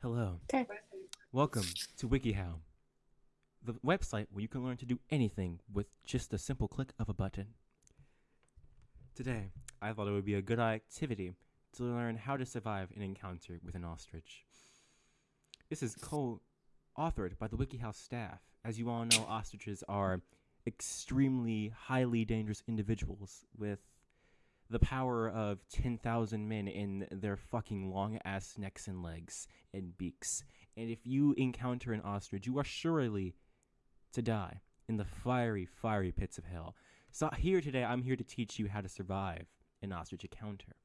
Hello. Okay. Welcome to WikiHow, the website where you can learn to do anything with just a simple click of a button. Today, I thought it would be a good activity to learn how to survive an encounter with an ostrich. This is co authored by the WikiHow staff. As you all know, ostriches are extremely highly dangerous individuals with the power of 10,000 men in their fucking long ass necks and legs and beaks. And if you encounter an ostrich, you are surely to die in the fiery, fiery pits of hell. So, here today, I'm here to teach you how to survive an ostrich encounter.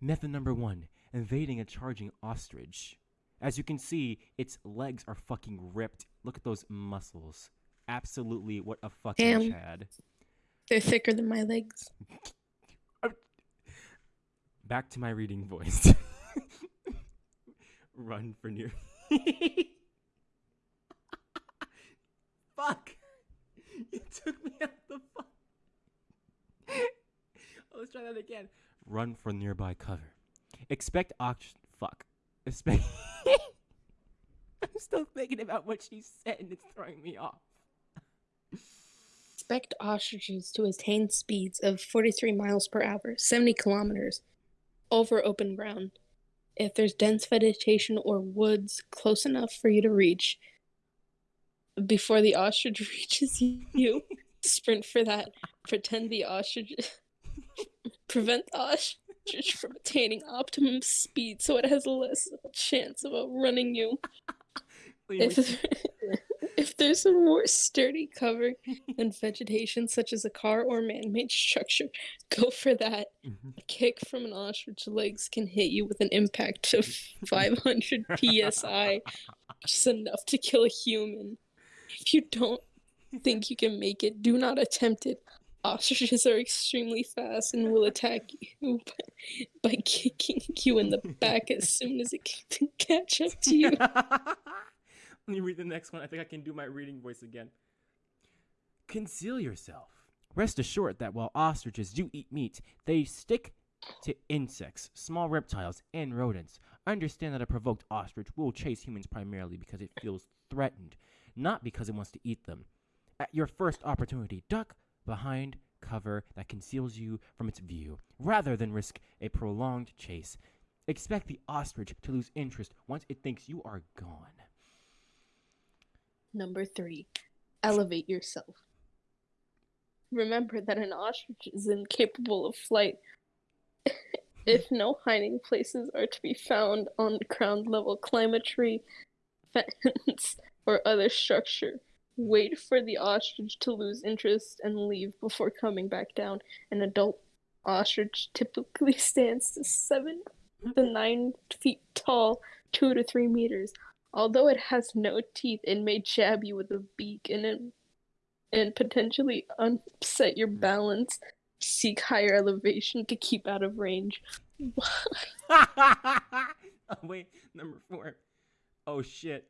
Method number one invading a charging ostrich. As you can see, its legs are fucking ripped. Look at those muscles. Absolutely what a fucking Damn. Chad. They're thicker than my legs. Back to my reading voice. Run for near. Fuck! You took me out the fuck. Let's try that again. Run for nearby cover. Expect ox. Fuck. Expect. I'm still thinking about what she said and it's throwing me off. Expect ostriches to attain speeds of 43 miles per hour, 70 kilometers, over open ground. If there's dense vegetation or woods close enough for you to reach, before the ostrich reaches you, sprint for that. Pretend the ostrich. prevent the ostrich from attaining optimum speed so it has less chance of outrunning you. If, if there's a more sturdy cover than vegetation, such as a car or man made structure, go for that. Mhm. A kick from an ostrich legs can hit you with an impact of 500 psi, which is enough to kill a human. If you don't think you can make it, do not attempt it. Ostriches are extremely fast and will attack you by, by kicking you in the back as soon as it can catch up to you. Let me read the next one. I think I can do my reading voice again. Conceal yourself. Rest assured that while ostriches do eat meat, they stick to insects, small reptiles, and rodents. Understand that a provoked ostrich will chase humans primarily because it feels threatened, not because it wants to eat them. At your first opportunity, duck behind cover that conceals you from its view, rather than risk a prolonged chase. Expect the ostrich to lose interest once it thinks you are gone. Number three, elevate yourself. Remember that an ostrich is incapable of flight. if no hiding places are to be found on ground level, tree, fence, or other structure. Wait for the ostrich to lose interest and leave before coming back down. An adult ostrich typically stands to seven to nine feet tall, two to three meters. Although it has no teeth, it may jab you with a beak and it, and potentially upset your balance. Seek higher elevation to keep out of range. oh, wait, number four. Oh shit.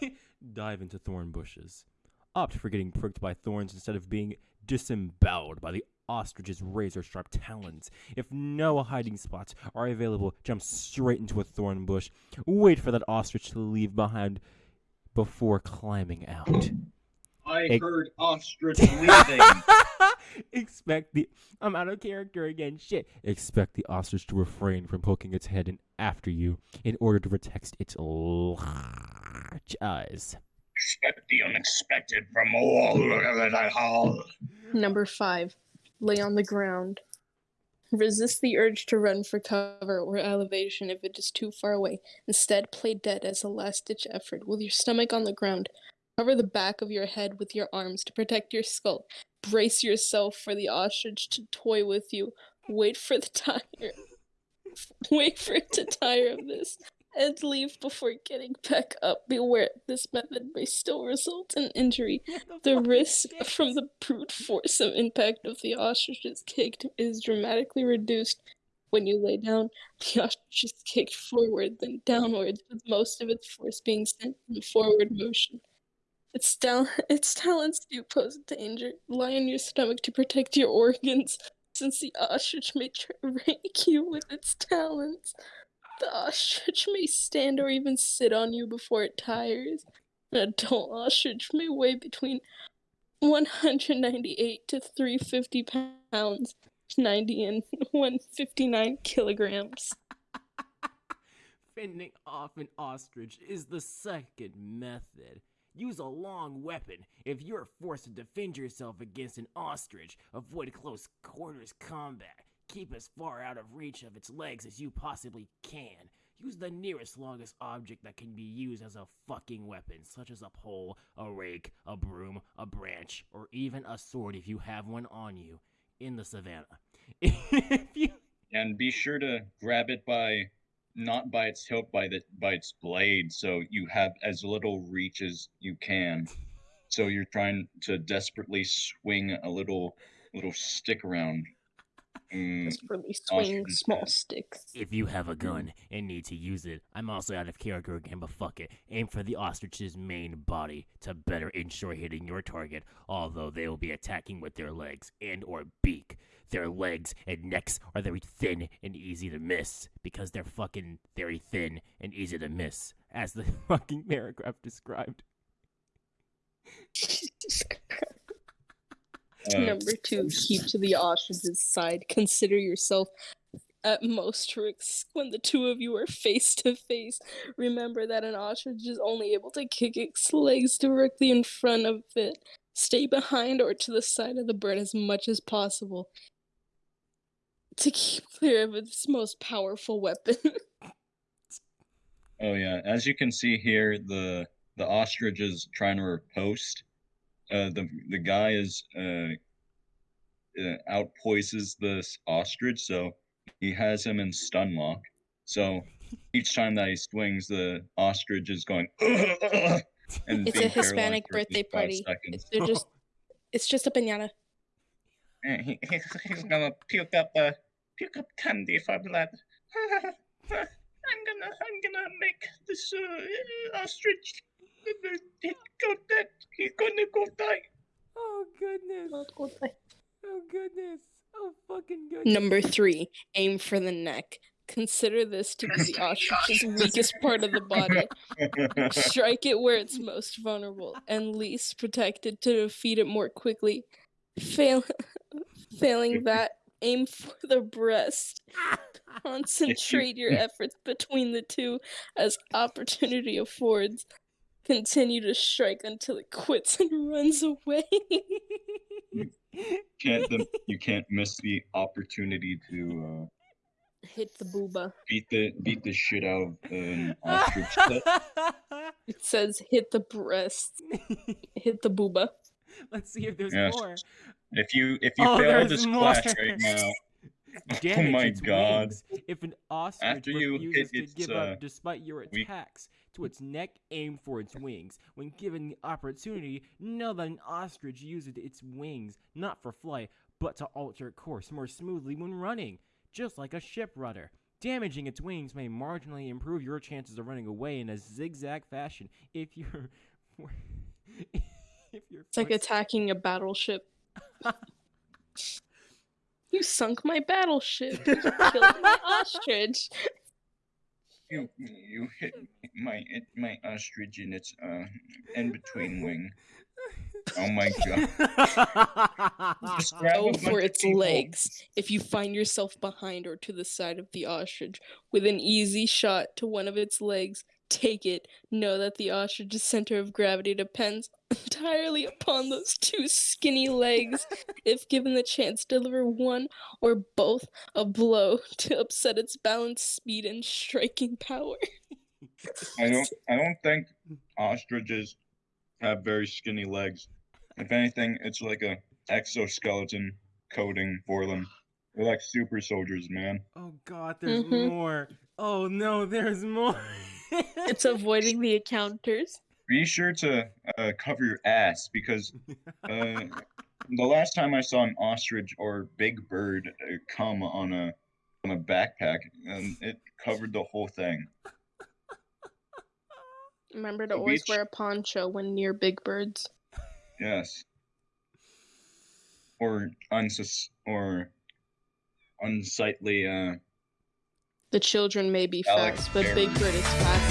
Dive into thorn bushes. Opt for getting pricked by thorns instead of being disemboweled by the ostrich's razor sharp talons. If no hiding spots are available, jump straight into a thorn bush. Wait for that ostrich to leave behind before climbing out. I heard ostrich leaving. Expect the. I'm out of character again. Shit. Expect the ostrich to refrain from poking its head in after you in order to protect its large eyes. Expect the unexpected from all that hall. Number five, lay on the ground. Resist the urge to run for cover or elevation if it is too far away. Instead, play dead as a last ditch effort with your stomach on the ground. Cover the back of your head with your arms to protect your skull. Brace yourself for the ostrich to toy with you. Wait for the tire. Wait for it to tire of this and leave before getting back up. Beware, this method may still result in injury. The risk from the brute force of impact of the ostrich's kick is dramatically reduced. When you lay down, the ostrich is kicked forward, then downwards, with most of its force being sent in forward motion. Its, tal- its talons do pose a danger. Lie on your stomach to protect your organs, since the ostrich may try to rake you with its talons. The ostrich may stand or even sit on you before it tires. An adult ostrich may weigh between 198 to 350 pounds, 90 and 159 kilograms. Fending off an ostrich is the second method. Use a long weapon. If you're forced to defend yourself against an ostrich, avoid close quarters combat. Keep as far out of reach of its legs as you possibly can. Use the nearest longest object that can be used as a fucking weapon, such as a pole, a rake, a broom, a branch, or even a sword if you have one on you in the savannah. you and be sure to grab it by not by its hilt by the by its blade so you have as little reach as you can so you're trying to desperately swing a little little stick around Mm, Desperately swing ostrich small sticks. If you have a gun and need to use it, I'm also out of character again, but fuck it. Aim for the ostrich's main body to better ensure hitting your target, although they will be attacking with their legs and or beak. Their legs and necks are very thin and easy to miss because they're fucking very thin and easy to miss, as the fucking paragraph described. uh, Number two, keep to the ostrich's side. Consider yourself at most risk when the two of you are face to face. Remember that an ostrich is only able to kick its legs directly in front of it. Stay behind or to the side of the bird as much as possible to keep clear of its most powerful weapon. Oh yeah, as you can see here, the the ostrich is trying to riposte. Uh, the the guy is uh, uh outpoises this ostrich, so he has him in stun lock. So each time that he swings, the ostrich is going. and It's a Hispanic birthday party. seconds. They're just it's just a piñata. He- he's, gonna puke up uh, puke up candy for blood. I'm gonna I'm gonna make this uh, ostrich he go dead. He's gonna go die. Oh goodness! Oh goodness! Oh fucking goodness! Number three, aim for the neck. Consider this to be the ostrich's weakest part of the body. Strike it where it's most vulnerable and least protected to defeat it more quickly. Fail, failing that, aim for the breast. Concentrate your efforts between the two as opportunity affords. Continue to strike until it quits and runs away. can't the, you can't miss the opportunity to uh, Hit the booba. beat the beat the shit out of an ostrich. It says hit the breast. Hit the booba. Let's see if there's Yes. more. If you if you Oh, fail this more. class right now, Damage my God. wings. If an ostrich After you hit refuses to give uh, up despite your weak- attacks to its neck, aim for its wings. When given the opportunity, know that an ostrich uses its wings not for flight, but to alter course more smoothly when running, just like a ship rudder. Damaging its wings may marginally improve your chances of running away in a zigzag fashion if you're if you're It's like attacking a battleship. you sunk my battleship. You killed my ostrich. You you hit my my ostrich in its uh in between wing. Oh my god! Just grab a Go for its legs. If you find yourself behind or to the side of the ostrich with an easy shot to one of its legs, take it. Know that the ostrich's center of gravity depends entirely upon those two skinny legs. if given the chance, deliver one or both a blow to upset its balance, speed, and striking power. I don't I don't think ostriches have very skinny legs. If anything, it's like a exoskeleton coating for them. They're like super soldiers, man. Oh god, there's Mhm. more. Oh no, there's more. It's avoiding the encounters. Be sure to uh, cover your ass because uh, the last time I saw an ostrich or big bird uh, come on a on a backpack, um, it covered the whole thing. Remember to The always beach- wear a poncho when near big birds. Yes. Or unsus or unsightly uh The children may be fast, but. Big Bird is faster.